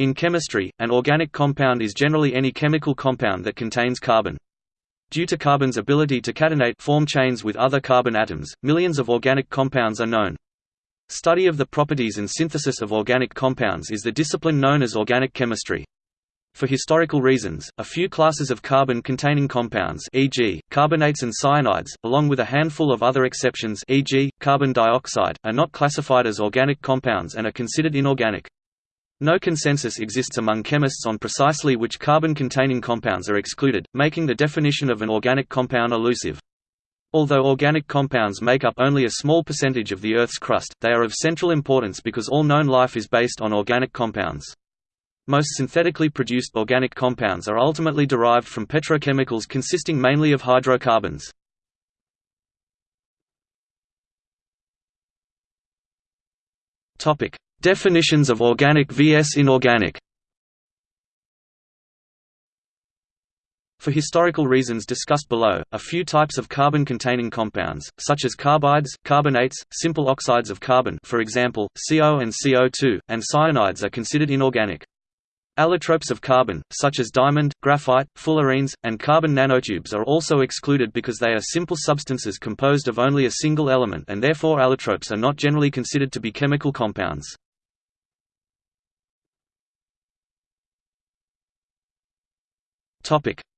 In chemistry, an organic compound is generally any chemical compound that contains carbon. Due to carbon's ability to catenate form chains with other carbon atoms, millions of organic compounds are known. Study of the properties and synthesis of organic compounds is the discipline known as organic chemistry. For historical reasons, a few classes of carbon-containing compounds e.g., carbonates and cyanides, along with a handful of other exceptions e.g., carbon dioxide, are not classified as organic compounds and are considered inorganic. No consensus exists among chemists on precisely which carbon-containing compounds are excluded, making the definition of an organic compound elusive. Although organic compounds make up only a small percentage of the Earth's crust, they are of central importance because all known life is based on organic compounds. Most synthetically produced organic compounds are ultimately derived from petrochemicals consisting mainly of hydrocarbons. Definitions of organic vs inorganic For historical reasons discussed below, a few types of carbon-containing compounds, such as carbides, carbonates, simple oxides of carbon for example, CO and CO2, and cyanides are considered inorganic. Allotropes of carbon, such as diamond, graphite, fullerenes, and carbon nanotubes are also excluded because they are simple substances composed of only a single element and therefore allotropes are not generally considered to be chemical compounds.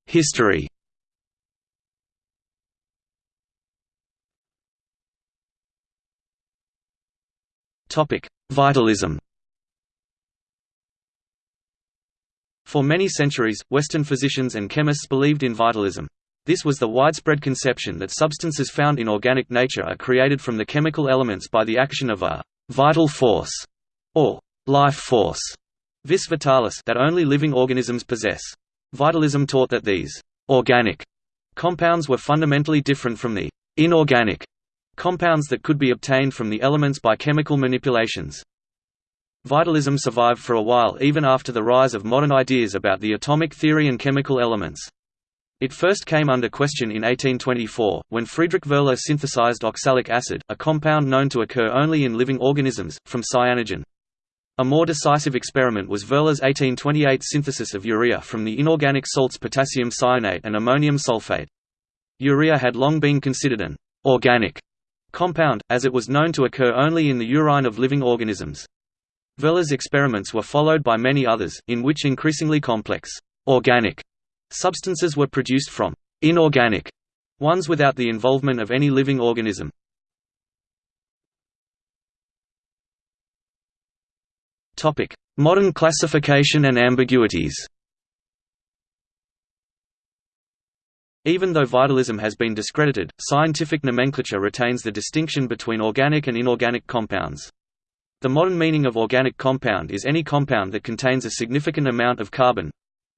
History. Vitalism. For many centuries, Western physicians and chemists believed in vitalism. This was the widespread conception that substances found in organic nature are created from the chemical elements by the action of a «vital force» or «life force» vis vitalis that only living organisms possess. Vitalism taught that these organic compounds were fundamentally different from the inorganic compounds that could be obtained from the elements by chemical manipulations. Vitalism survived for a while even after the rise of modern ideas about the atomic theory and chemical elements. It first came under question in 1824, when Friedrich Wöhler synthesized oxalic acid, a compound known to occur only in living organisms, from cyanogen. A more decisive experiment was Wöhler's 1828 synthesis of urea from the inorganic salts potassium cyanate and ammonium sulfate. Urea had long been considered an «organic» compound, as it was known to occur only in the urine of living organisms. Wöhler's experiments were followed by many others, in which increasingly complex «organic» substances were produced from «inorganic» ones without the involvement of any living organism. Modern classification and ambiguities. Even though vitalism has been discredited, scientific nomenclature retains the distinction between organic and inorganic compounds. The modern meaning of organic compound is any compound that contains a significant amount of carbon,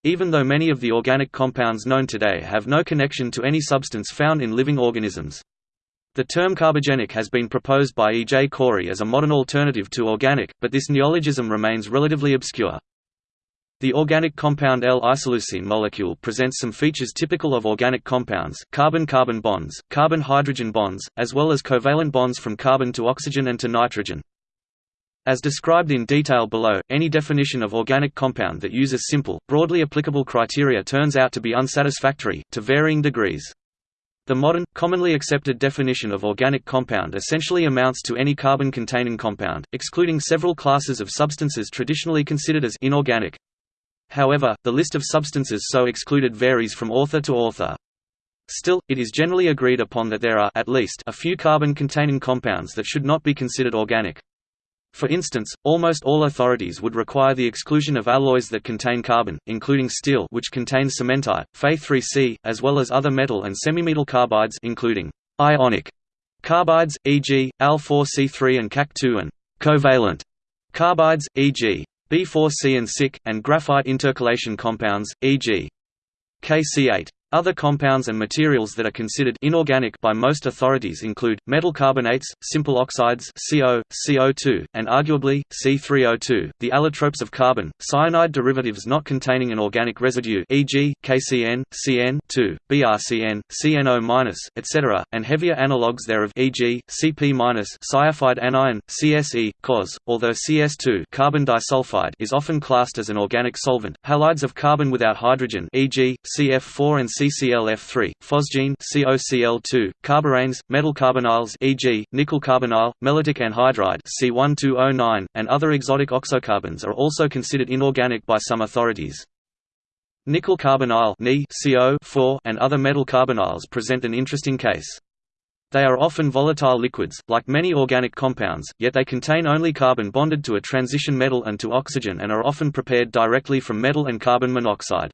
even though many of the organic compounds known today have no connection to any substance found in living organisms. The term carbogenic has been proposed by E. J. Corey as a modern alternative to organic, but this neologism remains relatively obscure. The organic compound L-isoleucine molecule presents some features typical of organic compounds, carbon-carbon bonds, carbon-hydrogen bonds, as well as covalent bonds from carbon to oxygen and to nitrogen. As described in detail below, any definition of organic compound that uses simple, broadly applicable criteria turns out to be unsatisfactory, to varying degrees. The modern, commonly accepted definition of organic compound essentially amounts to any carbon-containing compound, excluding several classes of substances traditionally considered as inorganic. However, the list of substances so excluded varies from author to author. Still, it is generally agreed upon that there are at least a few carbon-containing compounds that should not be considered organic. For instance, almost all authorities would require the exclusion of alloys that contain carbon, including steel which contains cementite, Fe3C, as well as other metal and semimetal carbides including ionic carbides, e.g., Al4C3 and Ca2 and covalent carbides, e.g., B4C and SiC, and graphite intercalation compounds, e.g. KC8. Other compounds and materials that are considered inorganic by most authorities include, metal carbonates, simple oxides CO, CO2, and arguably, C3O2, the allotropes of carbon, cyanide derivatives not containing an organic residue e.g., KCN, CN, 2, BRCN, CNO-, etc., and heavier analogues thereof e.g., CP-, cyanide anion, CSE, COS, although CS2 carbon disulfide is often classed as an organic solvent, halides of carbon without hydrogen e.g., CF4 and CClF3, phosgene COCl2, carboranes, metal carbonyls e.g., nickel carbonyl, mellitic anhydride C1209, and other exotic oxocarbons are also considered inorganic by some authorities. Nickel carbonyl CO and other metal carbonyls present an interesting case. They are often volatile liquids, like many organic compounds, yet they contain only carbon bonded to a transition metal and to oxygen and are often prepared directly from metal and carbon monoxide.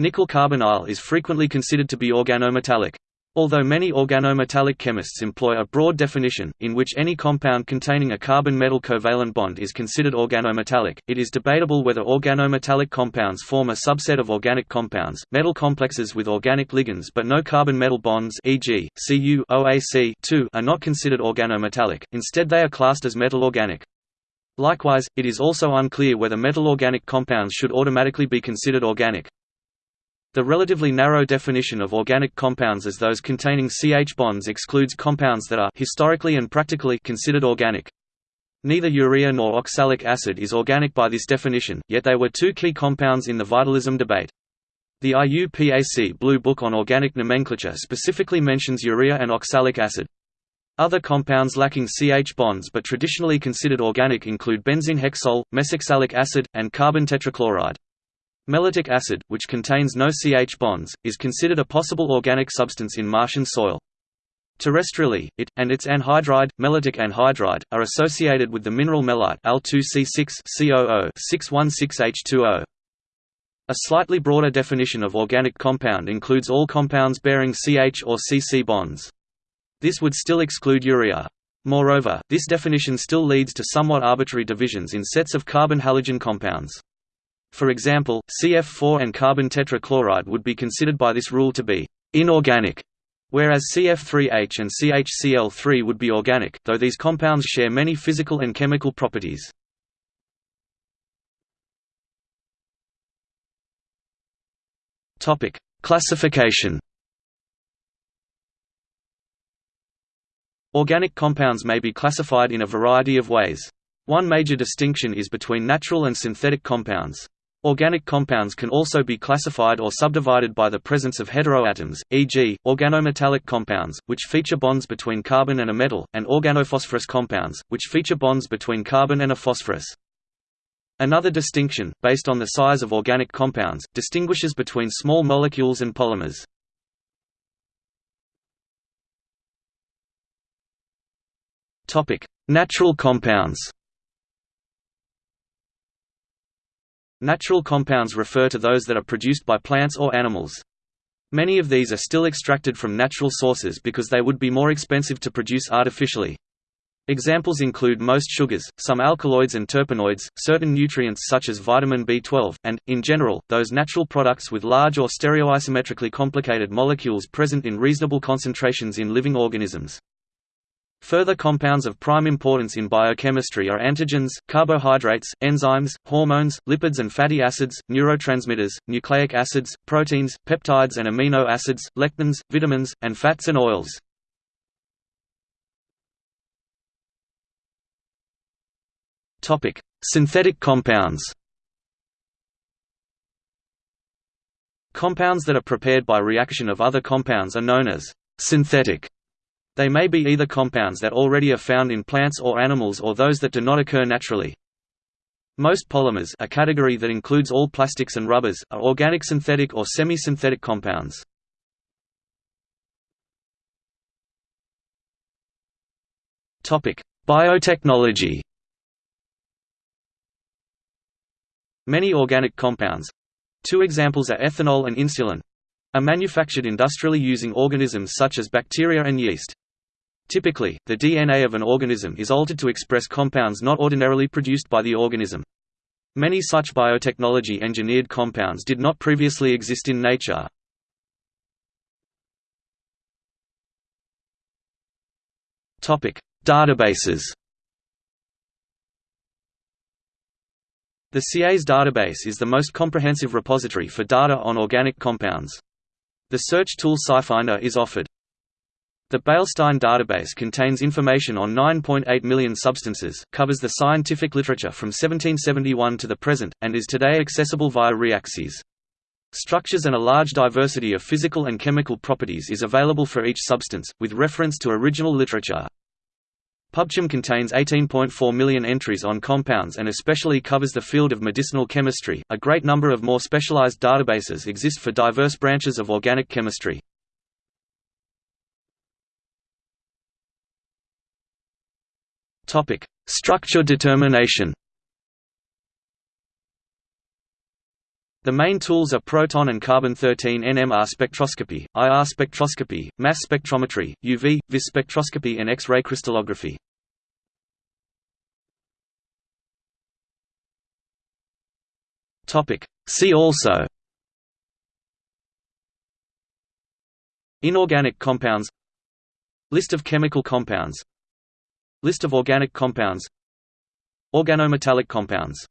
Nickel carbonyl is frequently considered to be organometallic. Although many organometallic chemists employ a broad definition, in which any compound containing a carbon-metal covalent bond is considered organometallic, it is debatable whether organometallic compounds form a subset of organic compounds. Metal complexes with organic ligands but no carbon-metal bonds e.g., Cu OAC are not considered organometallic, instead they are classed as metal organic. Likewise, it is also unclear whether metal organic compounds should automatically be considered organic. The relatively narrow definition of organic compounds as those containing CH bonds excludes compounds that are historically and practically considered organic. Neither urea nor oxalic acid is organic by this definition, yet they were two key compounds in the vitalism debate. The IUPAC Blue Book on Organic Nomenclature specifically mentions urea and oxalic acid. Other compounds lacking CH bonds but traditionally considered organic include benzene hexol, mesoxalic acid, and carbon tetrachloride. Mellitic acid, which contains no CH bonds, is considered a possible organic substance in Martian soil. Terrestrially, it, and its anhydride, mellitic anhydride, are associated with the mineral mellite Al2C6-COO-616H2O. A slightly broader definition of organic compound includes all compounds bearing CH or CC bonds. This would still exclude urea. Moreover, this definition still leads to somewhat arbitrary divisions in sets of carbon-halogen compounds. For example, CF4 and carbon tetrachloride would be considered by this rule to be inorganic, whereas CF3H and CHCl3 would be organic, though these compounds share many physical and chemical properties. Topic: Classification. Organic compounds may be classified in a variety of ways. One major distinction is between natural and synthetic compounds. Organic compounds can also be classified or subdivided by the presence of heteroatoms, e.g., organometallic compounds, which feature bonds between carbon and a metal, and organophosphorus compounds, which feature bonds between carbon and a phosphorus. Another distinction, based on the size of organic compounds, distinguishes between small molecules and polymers. Natural compounds Natural compounds refer to those that are produced by plants or animals. Many of these are still extracted from natural sources because they would be more expensive to produce artificially. Examples include most sugars, some alkaloids and terpenoids, certain nutrients such as vitamin B12, and, in general, those natural products with large or stereoisometrically complicated molecules present in reasonable concentrations in living organisms. Further compounds of prime importance in biochemistry are antigens, carbohydrates, enzymes, hormones, lipids and fatty acids, neurotransmitters, nucleic acids, proteins, peptides and amino acids, lectins, vitamins, and fats and oils. Synthetic compounds Compounds that are prepared by reaction of other compounds are known as synthetic. They may be either compounds that already are found in plants or animals or those that do not occur naturally. Most polymers a category that includes all plastics and rubbers are organic synthetic or semi-synthetic compounds. Biotechnology Many organic compounds—two examples are ethanol and insulin—are manufactured industrially using organisms such as bacteria and yeast. Typically, the DNA of an organism is altered to express compounds not ordinarily produced by the organism. Many such biotechnology-engineered compounds did not previously exist in nature. Databases The CAS database is the most comprehensive repository for data on organic compounds. The search tool SciFinder is offered. The Beilstein database contains information on 9.8 million substances, covers the scientific literature from 1771 to the present, and is today accessible via Reaxys. Structures and a large diversity of physical and chemical properties is available for each substance, with reference to original literature. PubChem contains 18.4 million entries on compounds and especially covers the field of medicinal chemistry. A great number of more specialized databases exist for diverse branches of organic chemistry. Topic: Structure determination. The main tools are proton and carbon-13 NMR spectroscopy, IR spectroscopy, mass spectrometry, UV, vis spectroscopy and X-ray crystallography. See also Inorganic compounds List of chemical compounds List of organic compounds. Organometallic compounds